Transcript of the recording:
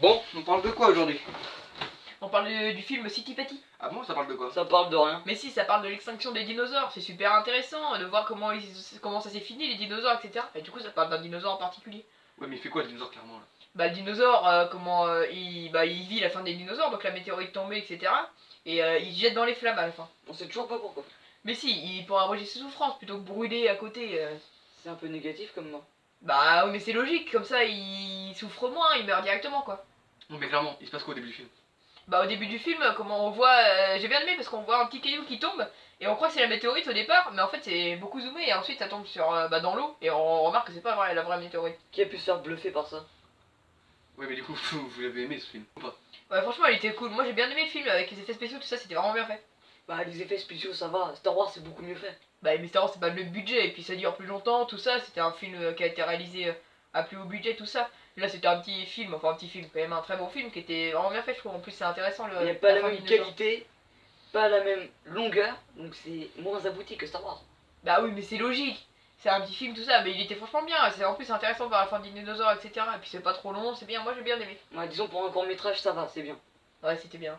Bon, on parle de quoi aujourd'hui? On parle du, du film City Patty. Ah bon, ça parle de quoi? Ça parle de rien. Mais si, ça parle de l'extinction des dinosaures. C'est super intéressant de voir comment, ils, comment ça s'est fini, les dinosaures, etc. Et du coup, ça parle d'un dinosaure en particulier. Ouais, mais il fait quoi le dinosaure clairement là? Bah, le dinosaure, euh, comment euh, il, bah, il vit la fin des dinosaures, donc la météorite tombée, etc. Et euh, il se jette dans les flammes à la fin. On sait toujours pas pourquoi. Mais si, il pourra abréger ses souffrances plutôt que brûler à côté. euh. C'est un peu négatif comme mort. Bah oui, mais c'est logique, comme ça il souffre moins, il meurt directement quoi. Non, mais clairement, il se passe quoi au début du film? Bah au début du film, comment on voit, euh, j'ai bien aimé parce qu'on voit un petit caillou qui tombe et on croit que c'est la météorite au départ, mais en fait c'est beaucoup zoomé et ensuite ça tombe sur euh, bah, dans l'eau et on remarque que c'est pas vrai, la vraie météorite. Qui a pu se faire bluffer par ça? Ouais, mais du coup, vous, vous l'avez aimé ce film ou pas? Ouais franchement il était cool, moi j'ai bien aimé le film avec les effets spéciaux tout ça, c'était vraiment bien fait. Bah les effets spéciaux ça va, Star Wars c'est beaucoup mieux fait. Bah mais Star Wars c'est pas le budget et puis ça dure plus longtemps, tout ça, c'était un film euh, qui a été réalisé euh, à plus haut budget, tout ça. Là c'était un petit film, enfin un petit film, quand même un très bon film qui était vraiment bien fait je trouve, en plus c'est intéressant le... Il n'y a pas la même qualité, pas la même longueur, donc c'est moins abouti que Star Wars. Bah oui, mais c'est logique. C'est un petit film, tout ça, mais il était franchement bien. C'est en plus intéressant par la fin des dinosaures, etc. Et puis c'est pas trop long, c'est bien. Moi j'ai bien aimé. Ouais, disons pour un court métrage ça va, c'est bien. Ouais, c'était bien.